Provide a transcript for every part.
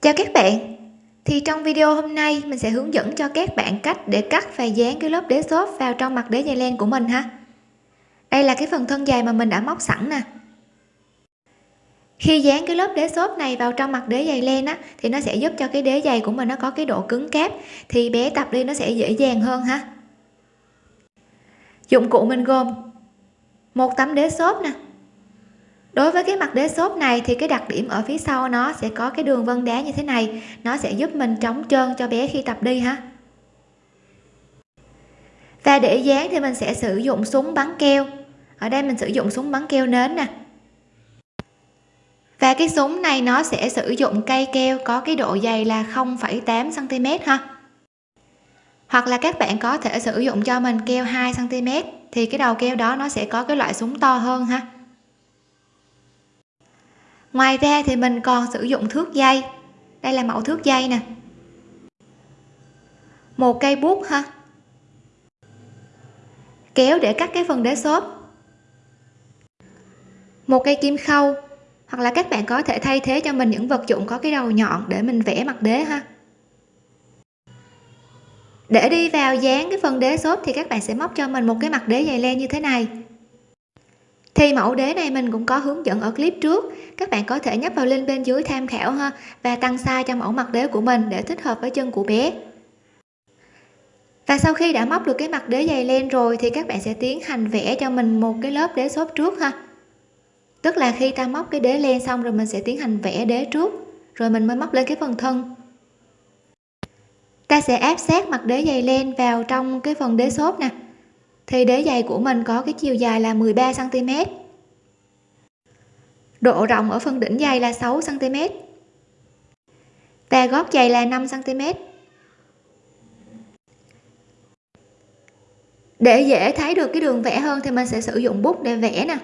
chào các bạn. Thì trong video hôm nay, mình sẽ hướng dẫn cho các bạn cách để cắt và dán cái lớp đế xốp vào trong mặt đế dày len của mình ha. Đây là cái phần thân dài mà mình đã móc sẵn nè. Khi dán cái lớp đế xốp này vào trong mặt đế dày len á, thì nó sẽ giúp cho cái đế dày của mình nó có cái độ cứng cáp, thì bé tập đi nó sẽ dễ dàng hơn ha. Dụng cụ mình gồm một tấm đế xốp nè đối với cái mặt đế xốp này thì cái đặc điểm ở phía sau nó sẽ có cái đường vân đá như thế này. Nó sẽ giúp mình chống trơn cho bé khi tập đi ha. Và để dán thì mình sẽ sử dụng súng bắn keo. Ở đây mình sử dụng súng bắn keo nến nè. Và cái súng này nó sẽ sử dụng cây keo có cái độ dày là 0,8 cm ha. Hoặc là các bạn có thể sử dụng cho mình keo 2 cm thì cái đầu keo đó nó sẽ có cái loại súng to hơn ha ngoài ra thì mình còn sử dụng thước dây. Đây là mẫu thước dây nè. Một cây bút ha. Kéo để cắt cái phần đế xốp. Một cây kim khâu. Hoặc là các bạn có thể thay thế cho mình những vật dụng có cái đầu nhọn để mình vẽ mặt đế ha. Để đi vào dán cái phần đế xốp thì các bạn sẽ móc cho mình một cái mặt đế dày len như thế này thì mẫu đế này mình cũng có hướng dẫn ở clip trước. Các bạn có thể nhấp vào link bên dưới tham khảo ha, và tăng size cho mẫu mặt đế của mình để thích hợp với chân của bé. Và sau khi đã móc được cái mặt đế dày len rồi thì các bạn sẽ tiến hành vẽ cho mình một cái lớp đế xốp trước ha. Tức là khi ta móc cái đế len xong rồi mình sẽ tiến hành vẽ đế trước, rồi mình mới móc lên cái phần thân. Ta sẽ áp sát mặt đế dày len vào trong cái phần đế xốp nè thì đế giày của mình có cái chiều dài là 13 cm độ rộng ở phần đỉnh giày là 6 cm và gót giày là 5 cm để dễ thấy được cái đường vẽ hơn thì mình sẽ sử dụng bút để vẽ nè.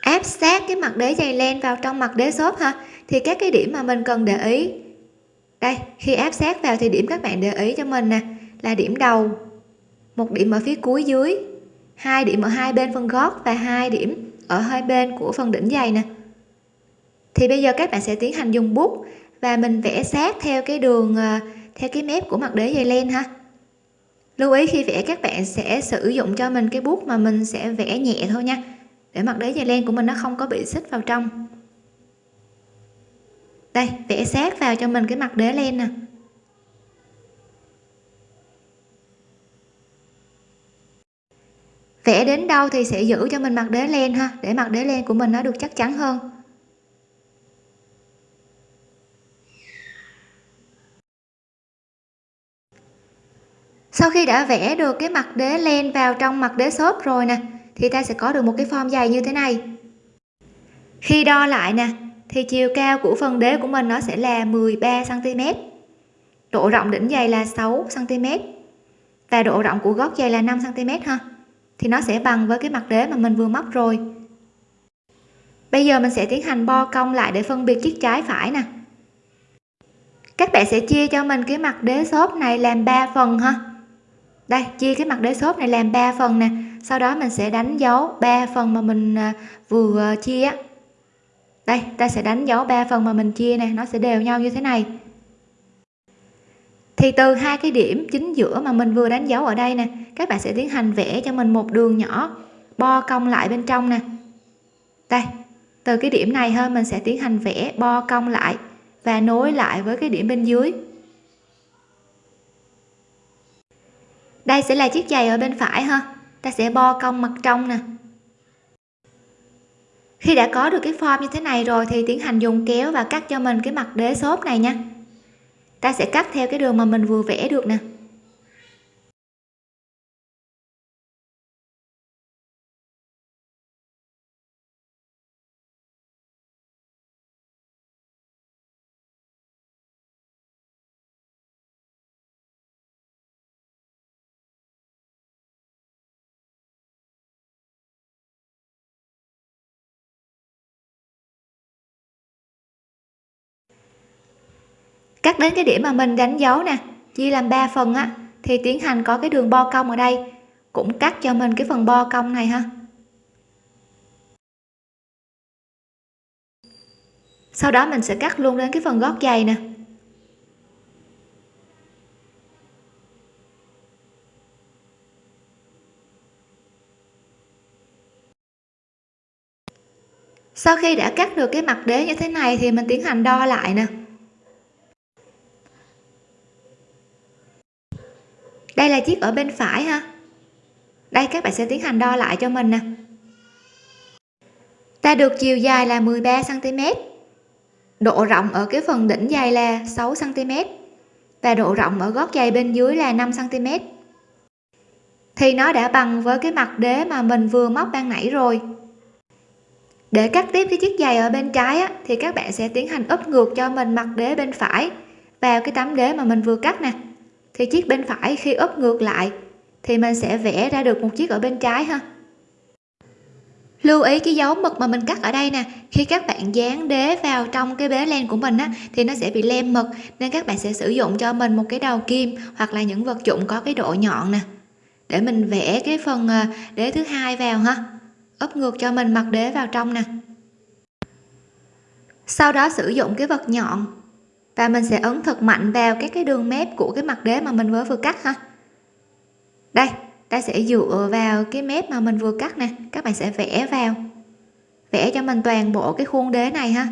Áp sát cái mặt đế dày len vào trong mặt đế xốp ha. Thì các cái điểm mà mình cần để ý. Đây, khi áp sát vào thì điểm các bạn để ý cho mình nè, là điểm đầu một điểm ở phía cuối dưới. Hai điểm ở hai bên phần gót và hai điểm ở hai bên của phần đỉnh giày nè. Thì bây giờ các bạn sẽ tiến hành dùng bút và mình vẽ sát theo cái đường ờ, theo cái mép của mặt đế giày len ha. Lưu ý khi vẽ các bạn sẽ sử dụng cho mình cái bút mà mình sẽ vẽ nhẹ thôi nha, để mặt đế giày len của mình nó không có bị xích vào trong. Đây, vẽ sát vào cho mình cái mặt đế len nè. Vẽ đến đâu thì sẽ giữ cho mình mặt đế len ha. Để mặt đế len của mình nó được chắc chắn hơn. Sau khi đã vẽ được cái mặt đế len vào trong mặt đế xốp rồi nè, thì ta sẽ có được một cái form dày như thế này. Khi đo lại nè, thì chiều cao của phần đế của mình nó sẽ là 13 cm độ rộng đỉnh dày là 6 cm và độ rộng của gót dày là 5 cm ha thì nó sẽ bằng với cái mặt đế mà mình vừa móc rồi. Bây giờ mình sẽ tiến hành bo cong lại để phân biệt chiếc trái phải nè. Các bạn sẽ chia cho mình cái mặt đế xốp này làm 3 phần ha. Đây chia cái mặt đế xốp này làm 3 phần nè. Sau đó mình sẽ đánh dấu 3 phần mà mình à, vừa chia đây ta sẽ đánh dấu 3 phần mà mình chia nè, nó sẽ đều nhau như thế này thì từ hai cái điểm chính giữa mà mình vừa đánh dấu ở đây nè, các bạn sẽ tiến hành vẽ cho mình một đường nhỏ, bo cong lại bên trong nè. Đây, từ cái điểm này hơn mình sẽ tiến hành vẽ bo cong lại và nối lại với cái điểm bên dưới. Đây sẽ là chiếc giày ở bên phải ha, ta sẽ bo cong mặt trong nè. Khi đã có được cái form như thế này rồi thì tiến hành dùng kéo và cắt cho mình cái mặt đế xốp này nha ta sẽ cắt theo cái đường mà mình vừa vẽ được nè. Cắt đến cái điểm mà mình đánh dấu nè, chia làm 3 phần á, thì tiến hành có cái đường bo cong ở đây, cũng cắt cho mình cái phần bo cong này ha. Sau đó mình sẽ cắt luôn đến cái phần gót giày nè. Sau khi đã cắt được cái mặt đế như thế này thì mình tiến hành đo lại nè. Đây là chiếc ở bên phải ha. Đây các bạn sẽ tiến hành đo lại cho mình nè. Ta được chiều dài là 13 cm độ rộng ở cái phần đỉnh giày là 6 cm và độ rộng ở gót giày bên dưới là 5 cm thì nó đã bằng với cái mặt đế mà mình vừa móc ban nãy rồi. Để cắt tiếp cái chiếc giày ở bên trái á, thì các bạn sẽ tiến hành úp ngược cho mình mặt đế bên phải vào cái tấm đế mà mình vừa cắt nè thì chiếc bên phải khi úp ngược lại, thì mình sẽ vẽ ra được một chiếc ở bên trái ha. Lưu ý cái dấu mực mà mình cắt ở đây nè, khi các bạn dán đế vào trong cái bế len của mình á, thì nó sẽ bị lem mực, nên các bạn sẽ sử dụng cho mình một cái đầu kim hoặc là những vật dụng có cái độ nhọn nè, để mình vẽ cái phần ờ, đế thứ hai vào ha. Úp ngược cho mình mặt đế vào trong nè. Sau đó sử dụng cái vật nhọn và mình sẽ ấn thật mạnh vào các cái đường mép của cái mặt đế mà mình vừa vừa cắt ha. Đây, ta sẽ dựa vào cái mép mà mình vừa cắt nè. Các bạn sẽ vẽ vào. Vẽ cho mình toàn bộ cái khuôn đế này ha.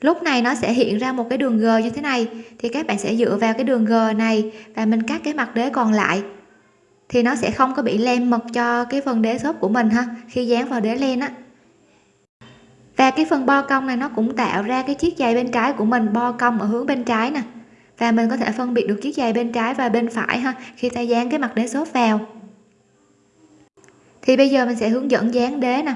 Lúc này nó sẽ hiện ra một cái đường g như thế này. Thì các bạn sẽ dựa vào cái đường g này và mình cắt cái mặt đế còn lại. Thì nó sẽ không có bị lem mật cho cái phần đế xốp của mình ha, khi dán vào đế len á và cái phần bo cong này nó cũng tạo ra cái chiếc giày bên trái của mình bo cong ở hướng bên trái nè. Và mình có thể phân biệt được chiếc giày bên trái và bên phải ha, khi ta dán cái mặt đế xốp vào. Thì bây giờ mình sẽ hướng dẫn dán đế nè.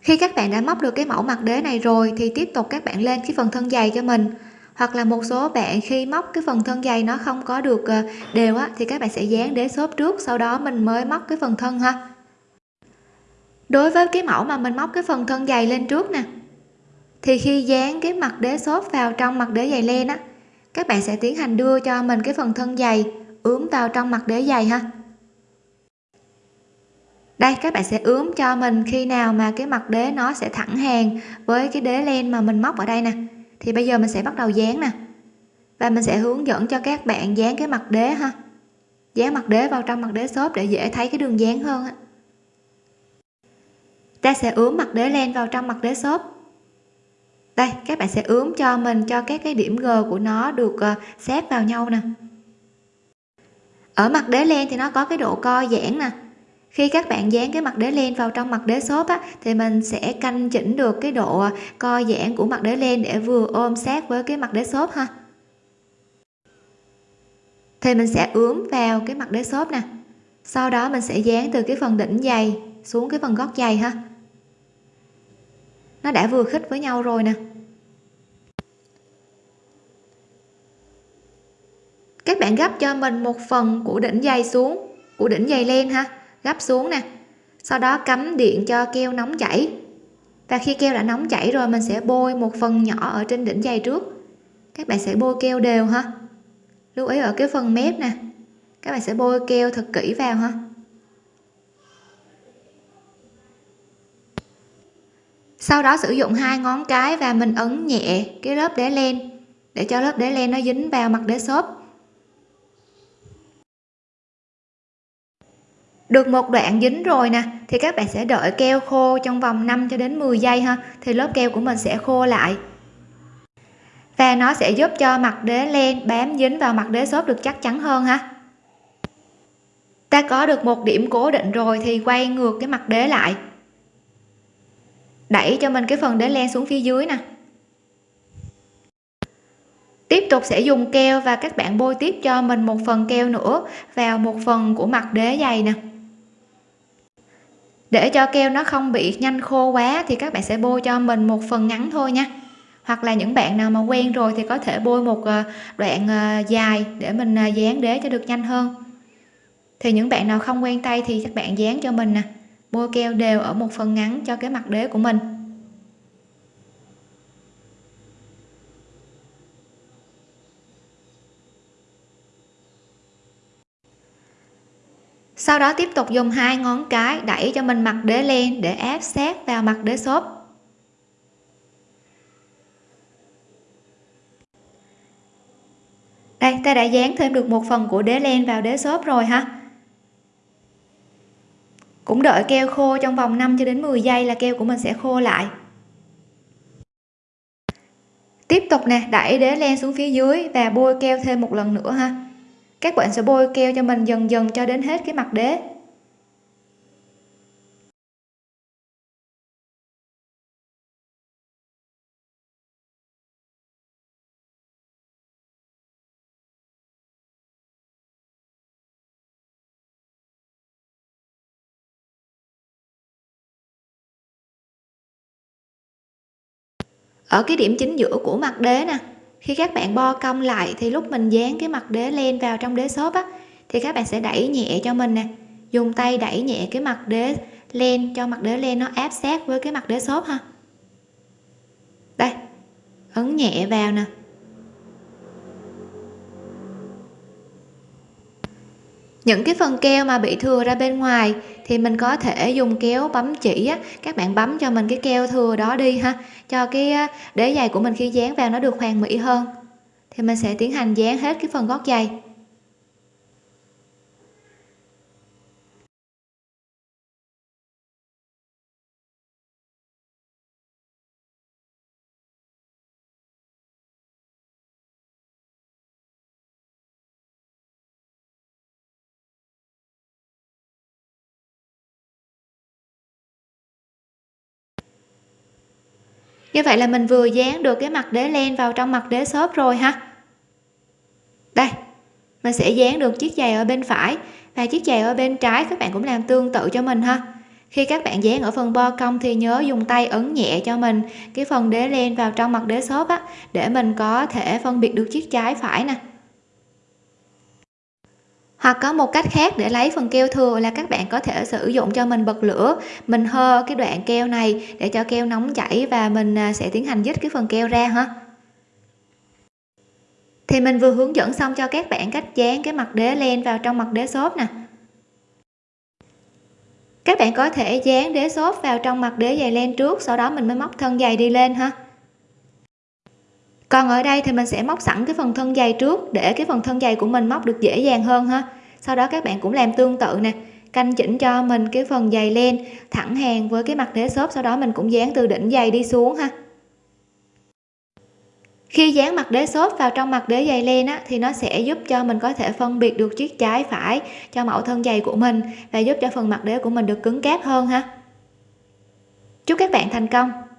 Khi các bạn đã móc được cái mẫu mặt đế này rồi thì tiếp tục các bạn lên cái phần thân giày cho mình. Hoặc là một số bạn khi móc cái phần thân giày nó không có được ờ, đều á, thì các bạn sẽ dán đế xốp trước, sau đó mình mới móc cái phần thân ha đối với cái mẫu mà mình móc cái phần thân dày lên trước nè, thì khi dán cái mặt đế xốp vào trong mặt đế dày len á, các bạn sẽ tiến hành đưa cho mình cái phần thân dày ướm vào trong mặt đế dày ha. Đây, các bạn sẽ ướm cho mình khi nào mà cái mặt đế nó sẽ thẳng hàng với cái đế len mà mình móc ở đây nè. Thì bây giờ mình sẽ bắt đầu dán nè, và mình sẽ hướng dẫn cho các bạn dán cái mặt đế ha. Dán mặt đế vào trong mặt đế xốp để dễ thấy cái đường dán hơn á ta sẽ ướm mặt đế len vào trong mặt đế xốp. Đây các bạn sẽ ướm cho mình cho các cái điểm g của nó được uh, xếp vào nhau nè. Ở mặt đế len thì nó có cái độ co giãn nè. Khi các bạn dán cái mặt đế len vào trong mặt đế xốp á, thì mình sẽ canh chỉnh được cái độ ờ, co giãn của mặt đế len để vừa ôm sát với cái mặt đế xốp ha. Thì mình sẽ ướm vào cái mặt đế xốp nè. Sau đó mình sẽ dán từ cái phần đỉnh dày xuống cái phần gót dày ha nó đã vừa khít với nhau rồi nè. Các bạn gấp cho mình một phần của đỉnh dây xuống, của đỉnh dây len ha. Gấp xuống nè. Sau đó cắm điện cho keo nóng chảy. Và khi keo đã nóng chảy rồi, mình sẽ bôi một phần nhỏ ở trên đỉnh dây trước. Các bạn sẽ bôi keo đều ha. Lưu ý ở cái phần mép nè. Các bạn sẽ bôi keo thật kỹ vào ha. Sau đó sử dụng hai ngón cái và mình ấn nhẹ cái lớp đế len để cho lớp đế len nó dính vào mặt đế xốp. Được một đoạn dính rồi nè, thì các bạn sẽ đợi keo khô trong vòng 5 cho đến 10 giây ha, thì lớp keo của mình sẽ khô lại. Và nó sẽ giúp cho mặt đế len bám dính vào mặt đế xốp được chắc chắn hơn ha. Ta có được một điểm cố định rồi thì quay ngược cái mặt đế lại đẩy cho mình cái phần đế len xuống phía dưới nè. Tiếp tục sẽ dùng keo và các bạn bôi tiếp cho mình một phần keo nữa vào một phần của mặt đế dày nè. Để cho keo nó không bị nhanh khô quá thì các bạn sẽ bôi cho mình một phần ngắn thôi nha. Hoặc là những bạn nào mà quen rồi thì có thể bôi một ờ, đoạn ờ, dài để mình ờ, dán đế cho được nhanh hơn. Thì những bạn nào không quen tay thì các bạn dán cho mình nè bôi keo đều ở một phần ngắn cho cái mặt đế của mình. Sau đó tiếp tục dùng hai ngón cái đẩy cho mình mặt đế lên để ép sát vào mặt đế xốp. Đây, ta đã dán thêm được một phần của đế len vào đế xốp rồi ha cũng đợi keo khô trong vòng 5 cho đến 10 giây là keo của mình sẽ khô lại. Tiếp tục nè, đẩy đế len xuống phía dưới và bôi keo thêm một lần nữa ha. Các bạn sẽ bôi keo cho mình dần dần cho đến hết cái mặt đế. Ở cái điểm chính giữa của mặt đế nè, khi các bạn bo cong lại thì lúc mình dán cái mặt đế len vào trong đế xốp á, thì các bạn sẽ đẩy nhẹ cho mình nè. Dùng tay đẩy nhẹ cái mặt đế len cho mặt đế len nó áp sát với cái mặt đế xốp ha. Đây, ấn nhẹ vào nè. Những cái phần keo mà bị thừa ra bên ngoài thì mình có thể dùng kéo bấm chỉ á. Các bạn bấm cho mình cái keo thừa đó đi ha, cho cái đế giày của mình khi dán vào nó được hoàn mỹ hơn. Thì mình sẽ tiến hành dán hết cái phần gót giày. Như vậy là mình vừa dán được cái mặt đế len vào trong mặt đế xốp rồi ha. Đây, mình sẽ dán được chiếc giày ở bên phải và chiếc giày ở bên trái các bạn cũng làm tương tự cho mình ha. Khi các bạn dán ở phần bo cong thì nhớ dùng tay ấn nhẹ cho mình cái phần đế len vào trong mặt đế xốp á, để mình có thể phân biệt được chiếc trái phải nè hoặc có một cách khác để lấy phần keo thừa là các bạn có thể sử dụng cho mình bật lửa. Mình hơ cái đoạn keo này để cho keo nóng chảy và mình à, sẽ tiến hành dứt cái phần keo ra ha. Thì mình vừa hướng dẫn xong cho các bạn cách dán cái mặt đế len vào trong mặt đế xốp nè. Các bạn có thể dán đế xốp vào trong mặt đế giày len trước, sau đó mình mới móc thân giày đi lên ha còn ở đây thì mình sẽ móc sẵn cái phần thân dày trước để cái phần thân dày của mình móc được dễ dàng hơn ha. Sau đó các bạn cũng làm tương tự nè canh chỉnh cho mình cái phần dày len thẳng hàng với cái mặt đế xốp sau đó mình cũng dán từ đỉnh dày đi xuống ha. Khi dán mặt đế xốp vào trong mặt đế dày len á, thì nó sẽ giúp cho mình có thể phân biệt được chiếc trái phải cho mẫu thân dày của mình và giúp cho phần mặt đế của mình được cứng cáp hơn ha. Chúc các bạn thành công!